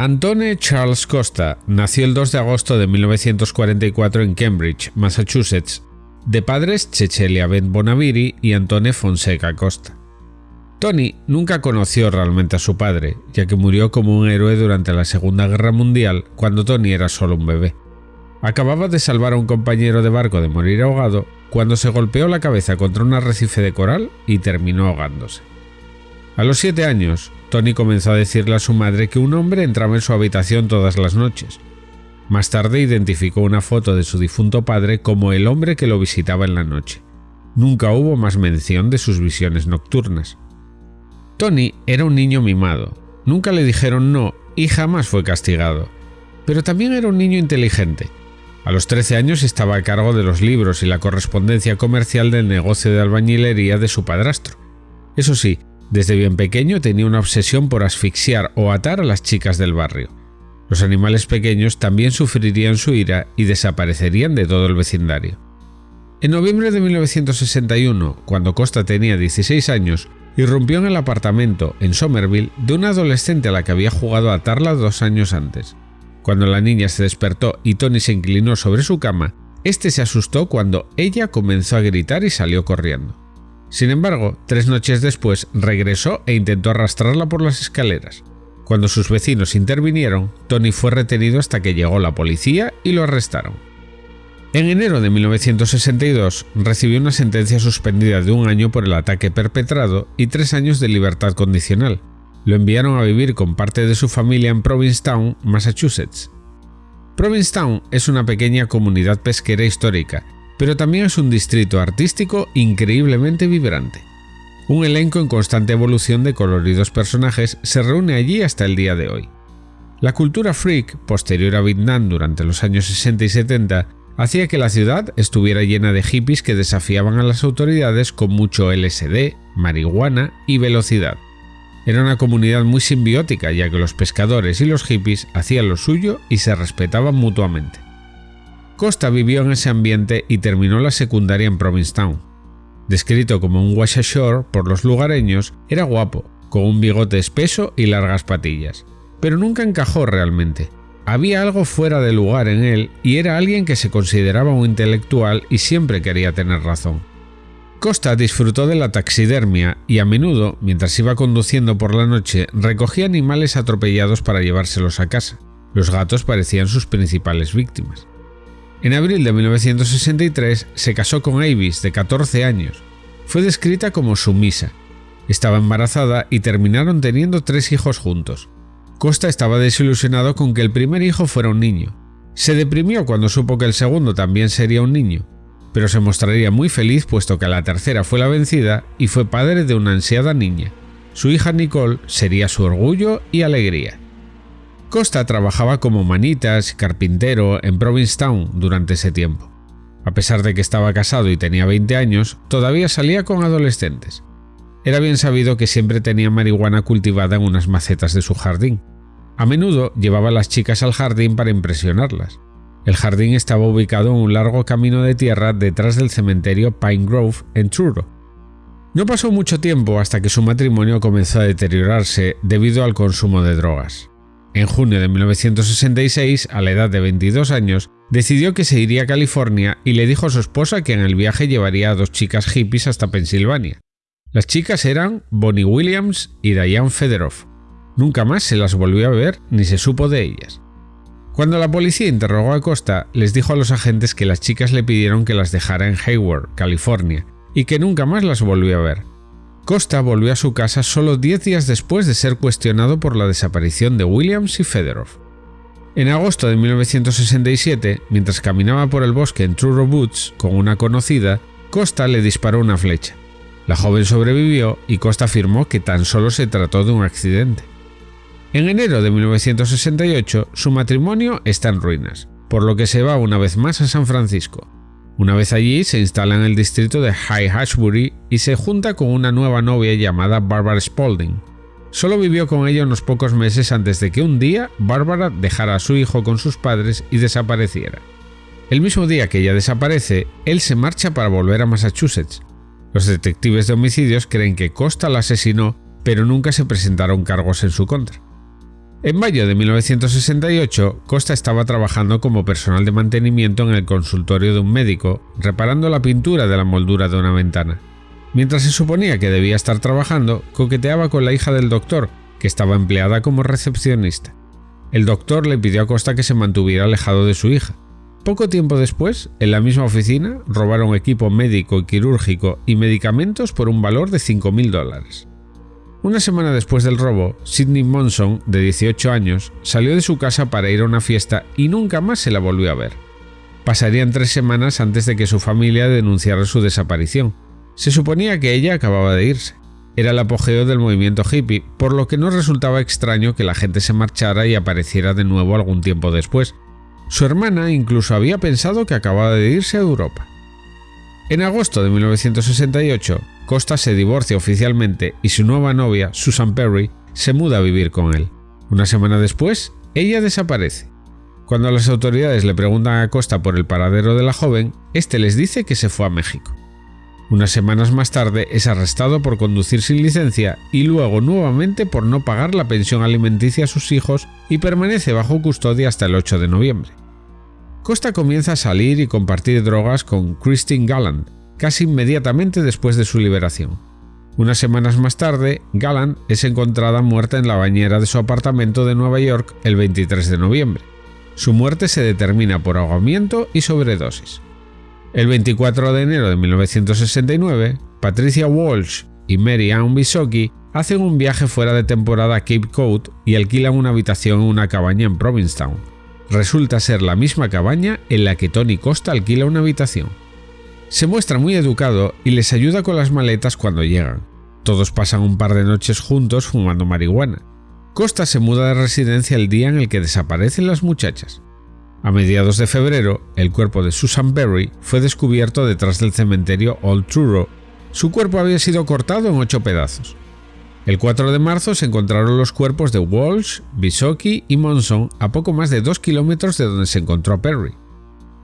Antone Charles Costa nació el 2 de agosto de 1944 en Cambridge, Massachusetts, de padres Cecilia Ben Bonaviri y Antone Fonseca Costa. Tony nunca conoció realmente a su padre, ya que murió como un héroe durante la Segunda Guerra Mundial cuando Tony era solo un bebé. Acababa de salvar a un compañero de barco de morir ahogado cuando se golpeó la cabeza contra un arrecife de coral y terminó ahogándose. A los siete años, Tony comenzó a decirle a su madre que un hombre entraba en su habitación todas las noches. Más tarde identificó una foto de su difunto padre como el hombre que lo visitaba en la noche. Nunca hubo más mención de sus visiones nocturnas. Tony era un niño mimado, nunca le dijeron no y jamás fue castigado. Pero también era un niño inteligente. A los 13 años estaba a cargo de los libros y la correspondencia comercial del negocio de albañilería de su padrastro. Eso sí, desde bien pequeño tenía una obsesión por asfixiar o atar a las chicas del barrio. Los animales pequeños también sufrirían su ira y desaparecerían de todo el vecindario. En noviembre de 1961, cuando Costa tenía 16 años, irrumpió en el apartamento en Somerville de una adolescente a la que había jugado a atarla dos años antes. Cuando la niña se despertó y Tony se inclinó sobre su cama, este se asustó cuando ella comenzó a gritar y salió corriendo. Sin embargo, tres noches después regresó e intentó arrastrarla por las escaleras. Cuando sus vecinos intervinieron, Tony fue retenido hasta que llegó la policía y lo arrestaron. En enero de 1962 recibió una sentencia suspendida de un año por el ataque perpetrado y tres años de libertad condicional. Lo enviaron a vivir con parte de su familia en Provincetown, Massachusetts. Provincetown es una pequeña comunidad pesquera histórica pero también es un distrito artístico increíblemente vibrante. Un elenco en constante evolución de coloridos personajes se reúne allí hasta el día de hoy. La cultura freak, posterior a Vietnam durante los años 60 y 70, hacía que la ciudad estuviera llena de hippies que desafiaban a las autoridades con mucho LSD, marihuana y velocidad. Era una comunidad muy simbiótica ya que los pescadores y los hippies hacían lo suyo y se respetaban mutuamente. Costa vivió en ese ambiente y terminó la secundaria en Provincetown. Descrito como un washashore por los lugareños, era guapo, con un bigote espeso y largas patillas. Pero nunca encajó realmente. Había algo fuera de lugar en él y era alguien que se consideraba un intelectual y siempre quería tener razón. Costa disfrutó de la taxidermia y a menudo, mientras iba conduciendo por la noche, recogía animales atropellados para llevárselos a casa. Los gatos parecían sus principales víctimas. En abril de 1963 se casó con Avis, de 14 años. Fue descrita como sumisa. Estaba embarazada y terminaron teniendo tres hijos juntos. Costa estaba desilusionado con que el primer hijo fuera un niño. Se deprimió cuando supo que el segundo también sería un niño, pero se mostraría muy feliz puesto que la tercera fue la vencida y fue padre de una ansiada niña. Su hija Nicole sería su orgullo y alegría. Costa trabajaba como manitas carpintero en Provincetown durante ese tiempo. A pesar de que estaba casado y tenía 20 años, todavía salía con adolescentes. Era bien sabido que siempre tenía marihuana cultivada en unas macetas de su jardín. A menudo llevaba a las chicas al jardín para impresionarlas. El jardín estaba ubicado en un largo camino de tierra detrás del cementerio Pine Grove en Truro. No pasó mucho tiempo hasta que su matrimonio comenzó a deteriorarse debido al consumo de drogas. En junio de 1966, a la edad de 22 años, decidió que se iría a California y le dijo a su esposa que en el viaje llevaría a dos chicas hippies hasta Pensilvania. Las chicas eran Bonnie Williams y Diane Federoff. Nunca más se las volvió a ver ni se supo de ellas. Cuando la policía interrogó a Costa, les dijo a los agentes que las chicas le pidieron que las dejara en Hayward, California, y que nunca más las volvió a ver. Costa volvió a su casa solo 10 días después de ser cuestionado por la desaparición de Williams y Federov. En agosto de 1967, mientras caminaba por el bosque en Truro Woods con una conocida, Costa le disparó una flecha. La joven sobrevivió y Costa afirmó que tan solo se trató de un accidente. En enero de 1968, su matrimonio está en ruinas, por lo que se va una vez más a San Francisco. Una vez allí se instala en el distrito de High Ashbury y se junta con una nueva novia llamada Barbara Spalding. Solo vivió con ella unos pocos meses antes de que un día Barbara dejara a su hijo con sus padres y desapareciera. El mismo día que ella desaparece, él se marcha para volver a Massachusetts. Los detectives de homicidios creen que Costa la asesinó, pero nunca se presentaron cargos en su contra. En mayo de 1968, Costa estaba trabajando como personal de mantenimiento en el consultorio de un médico, reparando la pintura de la moldura de una ventana. Mientras se suponía que debía estar trabajando, coqueteaba con la hija del doctor, que estaba empleada como recepcionista. El doctor le pidió a Costa que se mantuviera alejado de su hija. Poco tiempo después, en la misma oficina, robaron equipo médico y quirúrgico y medicamentos por un valor de 5.000 dólares. Una semana después del robo, Sidney Monson, de 18 años, salió de su casa para ir a una fiesta y nunca más se la volvió a ver. Pasarían tres semanas antes de que su familia denunciara su desaparición. Se suponía que ella acababa de irse. Era el apogeo del movimiento hippie, por lo que no resultaba extraño que la gente se marchara y apareciera de nuevo algún tiempo después. Su hermana incluso había pensado que acababa de irse a Europa. En agosto de 1968, Costa se divorcia oficialmente y su nueva novia, Susan Perry, se muda a vivir con él. Una semana después, ella desaparece. Cuando las autoridades le preguntan a Costa por el paradero de la joven, este les dice que se fue a México. Unas semanas más tarde es arrestado por conducir sin licencia y luego nuevamente por no pagar la pensión alimenticia a sus hijos y permanece bajo custodia hasta el 8 de noviembre. Costa comienza a salir y compartir drogas con Christine Galland, casi inmediatamente después de su liberación. Unas semanas más tarde, Galland es encontrada muerta en la bañera de su apartamento de Nueva York el 23 de noviembre. Su muerte se determina por ahogamiento y sobredosis. El 24 de enero de 1969, Patricia Walsh y Mary Ann Bisocchi hacen un viaje fuera de temporada a Cape Cod y alquilan una habitación en una cabaña en Provincetown. Resulta ser la misma cabaña en la que Tony Costa alquila una habitación. Se muestra muy educado y les ayuda con las maletas cuando llegan. Todos pasan un par de noches juntos fumando marihuana. Costa se muda de residencia el día en el que desaparecen las muchachas. A mediados de febrero, el cuerpo de Susan Berry fue descubierto detrás del cementerio Old Truro. Su cuerpo había sido cortado en ocho pedazos. El 4 de marzo se encontraron los cuerpos de Walsh, Bisocchi y Monson a poco más de dos kilómetros de donde se encontró Perry.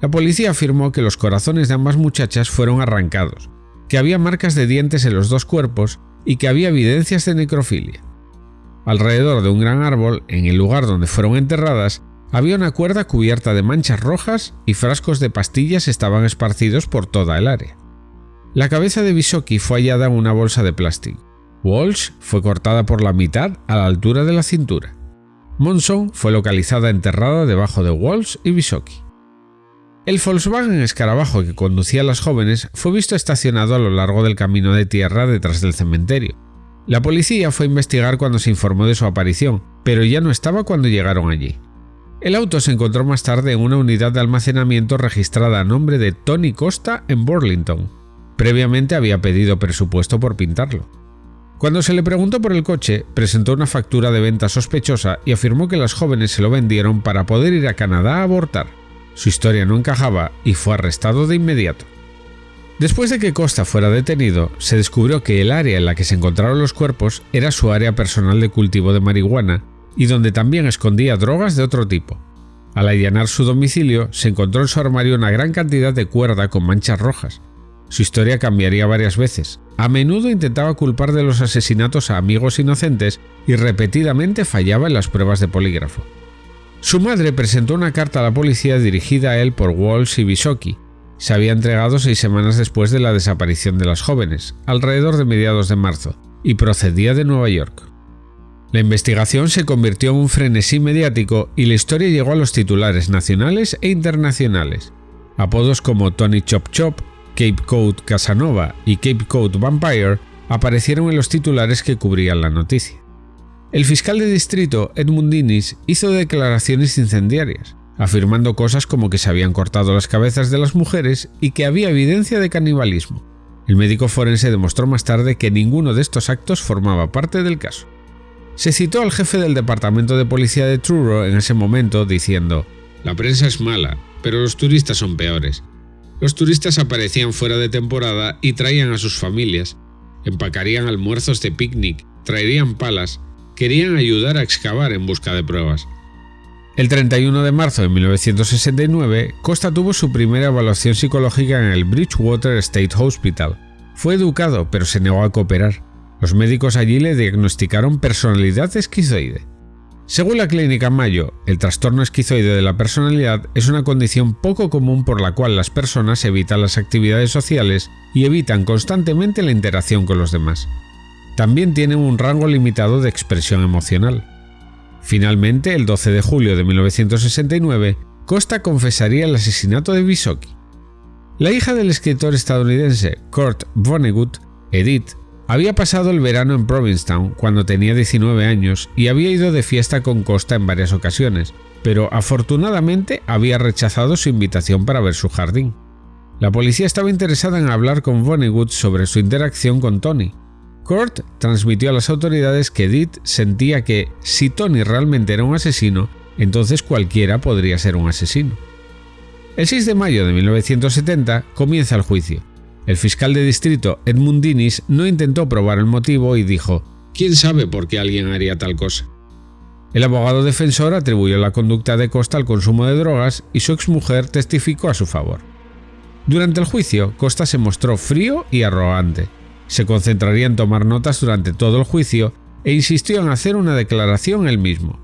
La policía afirmó que los corazones de ambas muchachas fueron arrancados, que había marcas de dientes en los dos cuerpos y que había evidencias de necrofilia. Alrededor de un gran árbol, en el lugar donde fueron enterradas, había una cuerda cubierta de manchas rojas y frascos de pastillas estaban esparcidos por toda el área. La cabeza de Bisocchi fue hallada en una bolsa de plástico. Walsh fue cortada por la mitad a la altura de la cintura. Monson fue localizada enterrada debajo de Walsh y Bisocchi. El Volkswagen escarabajo que conducía a las jóvenes fue visto estacionado a lo largo del camino de tierra detrás del cementerio. La policía fue a investigar cuando se informó de su aparición, pero ya no estaba cuando llegaron allí. El auto se encontró más tarde en una unidad de almacenamiento registrada a nombre de Tony Costa en Burlington. Previamente había pedido presupuesto por pintarlo. Cuando se le preguntó por el coche, presentó una factura de venta sospechosa y afirmó que las jóvenes se lo vendieron para poder ir a Canadá a abortar. Su historia no encajaba y fue arrestado de inmediato. Después de que Costa fuera detenido, se descubrió que el área en la que se encontraron los cuerpos era su área personal de cultivo de marihuana y donde también escondía drogas de otro tipo. Al allanar su domicilio, se encontró en su armario una gran cantidad de cuerda con manchas rojas. Su historia cambiaría varias veces. A menudo intentaba culpar de los asesinatos a amigos inocentes y repetidamente fallaba en las pruebas de polígrafo. Su madre presentó una carta a la policía dirigida a él por Walsh y Bisocchi. Se había entregado seis semanas después de la desaparición de las jóvenes, alrededor de mediados de marzo, y procedía de Nueva York. La investigación se convirtió en un frenesí mediático y la historia llegó a los titulares nacionales e internacionales. Apodos como Tony Chop Chop, Cape Cod Casanova y Cape Cod Vampire aparecieron en los titulares que cubrían la noticia. El fiscal de distrito, Edmund Innis, hizo declaraciones incendiarias, afirmando cosas como que se habían cortado las cabezas de las mujeres y que había evidencia de canibalismo. El médico forense demostró más tarde que ninguno de estos actos formaba parte del caso. Se citó al jefe del departamento de policía de Truro en ese momento diciendo, La prensa es mala, pero los turistas son peores. Los turistas aparecían fuera de temporada y traían a sus familias, empacarían almuerzos de picnic, traerían palas querían ayudar a excavar en busca de pruebas. El 31 de marzo de 1969, Costa tuvo su primera evaluación psicológica en el Bridgewater State Hospital. Fue educado, pero se negó a cooperar. Los médicos allí le diagnosticaron personalidad esquizoide. Según la clínica Mayo, el trastorno esquizoide de la personalidad es una condición poco común por la cual las personas evitan las actividades sociales y evitan constantemente la interacción con los demás. También tienen un rango limitado de expresión emocional. Finalmente, el 12 de julio de 1969, Costa confesaría el asesinato de Visocki. La hija del escritor estadounidense Kurt Vonnegut, Edith, había pasado el verano en Provincetown cuando tenía 19 años y había ido de fiesta con Costa en varias ocasiones, pero afortunadamente había rechazado su invitación para ver su jardín. La policía estaba interesada en hablar con Vonnegut sobre su interacción con Tony. Kurt transmitió a las autoridades que Edith sentía que si Tony realmente era un asesino, entonces cualquiera podría ser un asesino. El 6 de mayo de 1970 comienza el juicio. El fiscal de distrito Edmund Dinis no intentó probar el motivo y dijo, ¿quién sabe por qué alguien haría tal cosa? El abogado defensor atribuyó la conducta de Costa al consumo de drogas y su exmujer testificó a su favor. Durante el juicio, Costa se mostró frío y arrogante. Se concentraría en tomar notas durante todo el juicio e insistió en hacer una declaración él mismo.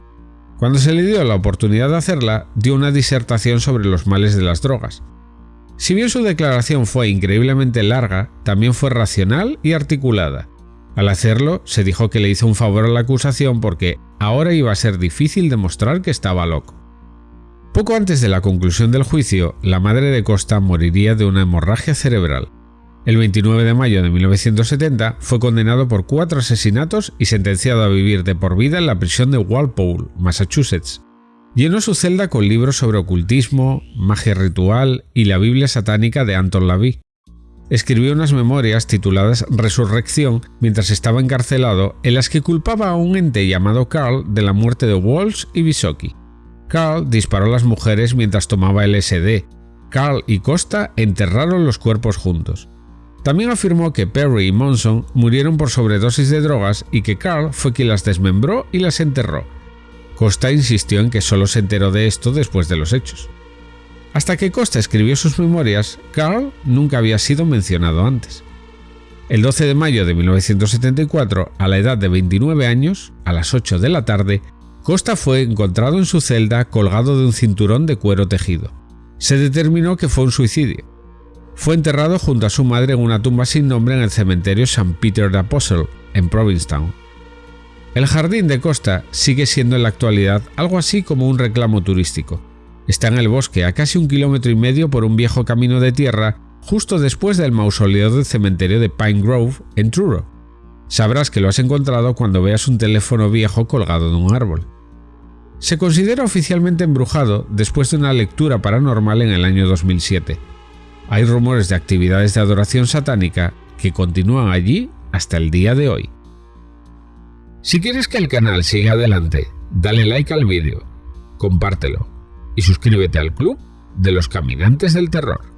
Cuando se le dio la oportunidad de hacerla, dio una disertación sobre los males de las drogas. Si bien su declaración fue increíblemente larga, también fue racional y articulada. Al hacerlo, se dijo que le hizo un favor a la acusación porque ahora iba a ser difícil demostrar que estaba loco. Poco antes de la conclusión del juicio, la madre de Costa moriría de una hemorragia cerebral. El 29 de mayo de 1970 fue condenado por cuatro asesinatos y sentenciado a vivir de por vida en la prisión de Walpole, Massachusetts. Llenó su celda con libros sobre ocultismo, magia ritual y la Biblia satánica de Anton LaVey. Escribió unas memorias tituladas Resurrección mientras estaba encarcelado en las que culpaba a un ente llamado Carl de la muerte de Walsh y Visocki. Carl disparó a las mujeres mientras tomaba LSD. Carl y Costa enterraron los cuerpos juntos. También afirmó que Perry y Monson murieron por sobredosis de drogas y que Carl fue quien las desmembró y las enterró, Costa insistió en que solo se enteró de esto después de los hechos. Hasta que Costa escribió sus memorias, Carl nunca había sido mencionado antes. El 12 de mayo de 1974, a la edad de 29 años, a las 8 de la tarde, Costa fue encontrado en su celda colgado de un cinturón de cuero tejido. Se determinó que fue un suicidio. Fue enterrado junto a su madre en una tumba sin nombre en el cementerio St. Peter the Apostle, en Provincetown. El jardín de Costa sigue siendo en la actualidad algo así como un reclamo turístico. Está en el bosque a casi un kilómetro y medio por un viejo camino de tierra justo después del mausoleo del cementerio de Pine Grove en Truro. Sabrás que lo has encontrado cuando veas un teléfono viejo colgado de un árbol. Se considera oficialmente embrujado después de una lectura paranormal en el año 2007. Hay rumores de actividades de adoración satánica que continúan allí hasta el día de hoy. Si quieres que el canal siga adelante, dale like al vídeo, compártelo y suscríbete al club de los caminantes del terror.